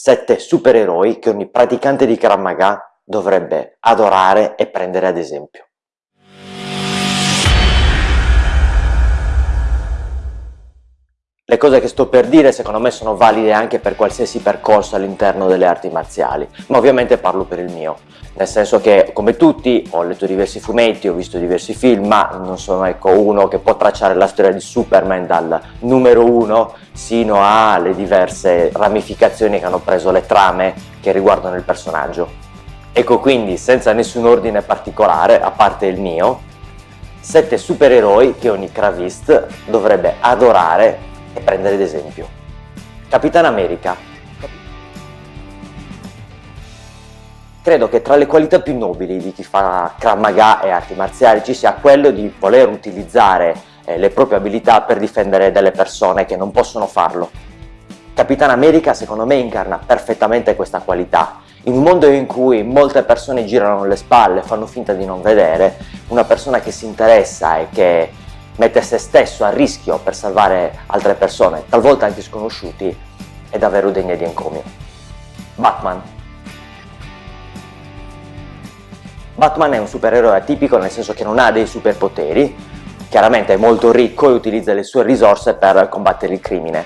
sette supereroi che ogni praticante di Krav Maga dovrebbe adorare e prendere ad esempio. Le cose che sto per dire secondo me sono valide anche per qualsiasi percorso all'interno delle arti marziali, ma ovviamente parlo per il mio, nel senso che come tutti ho letto diversi fumetti, ho visto diversi film, ma non sono ecco, uno che può tracciare la storia di Superman dal numero uno sino alle diverse ramificazioni che hanno preso le trame che riguardano il personaggio. Ecco quindi, senza nessun ordine particolare, a parte il mio, sette supereroi che ogni cravist dovrebbe adorare e prendere ad esempio. Capitan America. Credo che tra le qualità più nobili di chi fa Krav Maga e arti marziali ci sia quello di voler utilizzare eh, le proprie abilità per difendere delle persone che non possono farlo. Capitan America secondo me incarna perfettamente questa qualità. In un mondo in cui molte persone girano le spalle, fanno finta di non vedere, una persona che si interessa e che mette se stesso a rischio per salvare altre persone, talvolta anche sconosciuti, è davvero degna di encomio. Batman Batman è un supereroe atipico nel senso che non ha dei superpoteri, chiaramente è molto ricco e utilizza le sue risorse per combattere il crimine.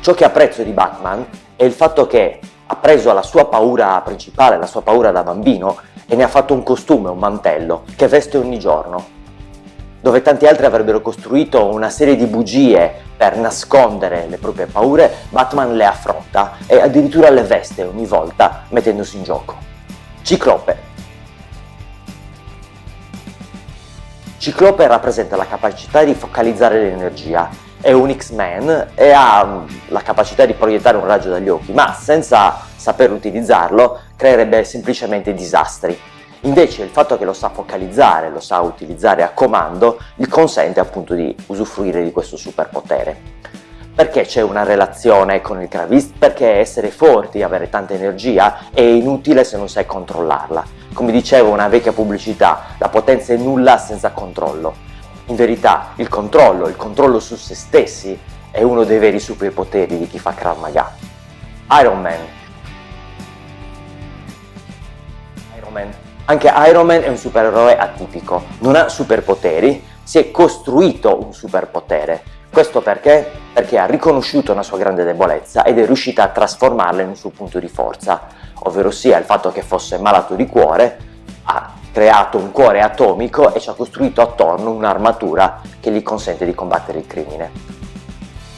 Ciò che apprezzo di Batman è il fatto che ha preso la sua paura principale, la sua paura da bambino, e ne ha fatto un costume, un mantello, che veste ogni giorno dove tanti altri avrebbero costruito una serie di bugie per nascondere le proprie paure, Batman le affronta e addirittura le veste ogni volta mettendosi in gioco. Ciclope Ciclope rappresenta la capacità di focalizzare l'energia, è un X-Men e ha la capacità di proiettare un raggio dagli occhi, ma senza saper utilizzarlo creerebbe semplicemente disastri. Invece il fatto che lo sa focalizzare, lo sa utilizzare a comando, gli consente appunto di usufruire di questo superpotere. Perché c'è una relazione con il Gravist? Perché essere forti, avere tanta energia è inutile se non sai controllarla. Come diceva una vecchia pubblicità, la potenza è nulla senza controllo. In verità il controllo, il controllo su se stessi è uno dei veri superpoteri di chi fa Krav Maga. Iron Man Iron Man anche Iron Man è un supereroe atipico, non ha superpoteri, si è costruito un superpotere. Questo perché? Perché ha riconosciuto una sua grande debolezza ed è riuscita a trasformarla in un suo punto di forza, ovvero sia il fatto che fosse malato di cuore, ha creato un cuore atomico e ci ha costruito attorno un'armatura che gli consente di combattere il crimine.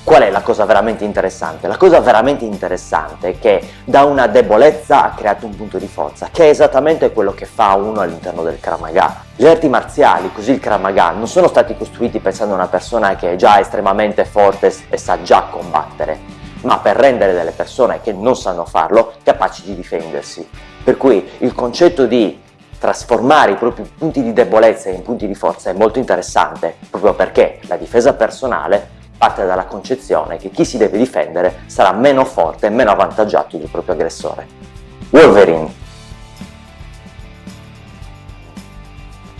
Qual è la cosa veramente interessante? La cosa veramente interessante è che da una debolezza ha creato un punto di forza, che è esattamente quello che fa uno all'interno del Kramaga. Le arti marziali, così il Kramaga, non sono stati costruiti pensando a una persona che è già estremamente forte e sa già combattere, ma per rendere delle persone che non sanno farlo capaci di difendersi. Per cui il concetto di trasformare i propri punti di debolezza in punti di forza è molto interessante, proprio perché la difesa personale parte dalla concezione che chi si deve difendere sarà meno forte e meno avvantaggiato del proprio aggressore. Wolverine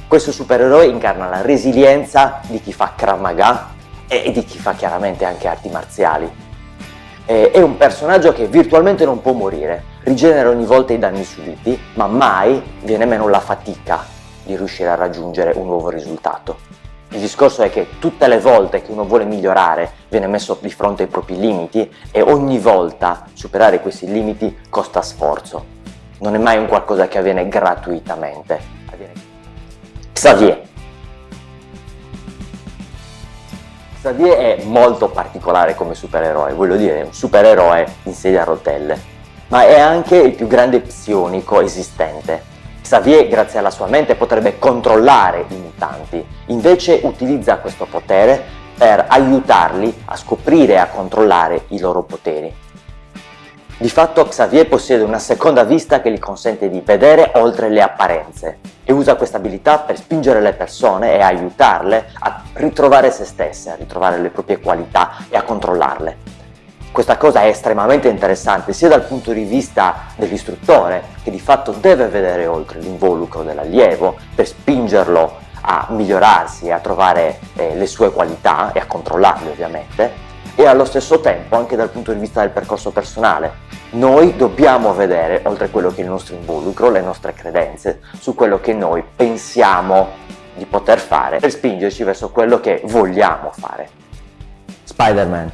Questo supereroe incarna la resilienza di chi fa Krav Maga e di chi fa chiaramente anche arti marziali. È un personaggio che virtualmente non può morire, rigenera ogni volta i danni subiti, ma mai viene meno la fatica di riuscire a raggiungere un nuovo risultato. Il discorso è che tutte le volte che uno vuole migliorare viene messo di fronte ai propri limiti e ogni volta superare questi limiti costa sforzo. Non è mai un qualcosa che avviene gratuitamente. Xavier. Xavier è molto particolare come supereroe, voglio dire, un supereroe in sedia a rotelle, ma è anche il più grande psionico esistente Xavier, grazie alla sua mente, potrebbe controllare i mutanti, invece utilizza questo potere per aiutarli a scoprire e a controllare i loro poteri. Di fatto Xavier possiede una seconda vista che gli consente di vedere oltre le apparenze e usa questa abilità per spingere le persone e aiutarle a ritrovare se stesse, a ritrovare le proprie qualità e a controllarle. Questa cosa è estremamente interessante sia dal punto di vista dell'istruttore che di fatto deve vedere oltre l'involucro dell'allievo per spingerlo a migliorarsi e a trovare eh, le sue qualità e a controllarle ovviamente e allo stesso tempo anche dal punto di vista del percorso personale noi dobbiamo vedere, oltre a quello che è il nostro involucro, le nostre credenze, su quello che noi pensiamo di poter fare per spingerci verso quello che vogliamo fare. Spider-Man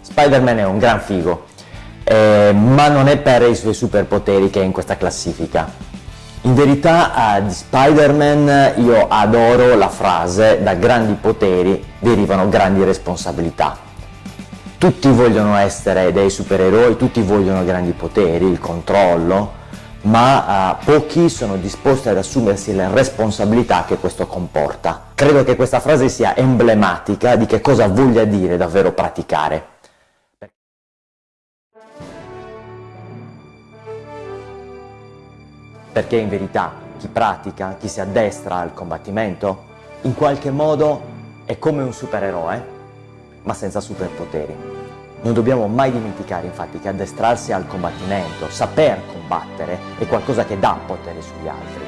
Spider-Man è un gran figo, eh, ma non è per i suoi superpoteri che è in questa classifica. In verità di Spider-Man io adoro la frase da grandi poteri derivano grandi responsabilità. Tutti vogliono essere dei supereroi, tutti vogliono grandi poteri, il controllo, ma uh, pochi sono disposti ad assumersi le responsabilità che questo comporta. Credo che questa frase sia emblematica di che cosa voglia dire davvero praticare. Perché in verità chi pratica, chi si addestra al combattimento, in qualche modo è come un supereroe, ma senza superpoteri. Non dobbiamo mai dimenticare infatti che addestrarsi al combattimento, saper combattere, è qualcosa che dà potere sugli altri.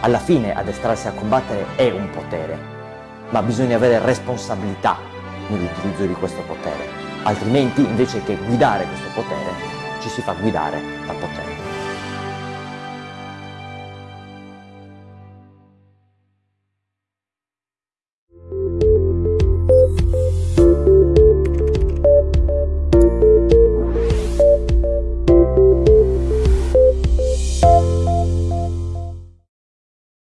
Alla fine addestrarsi a combattere è un potere, ma bisogna avere responsabilità nell'utilizzo di questo potere. Altrimenti, invece che guidare questo potere, ci si fa guidare dal potere.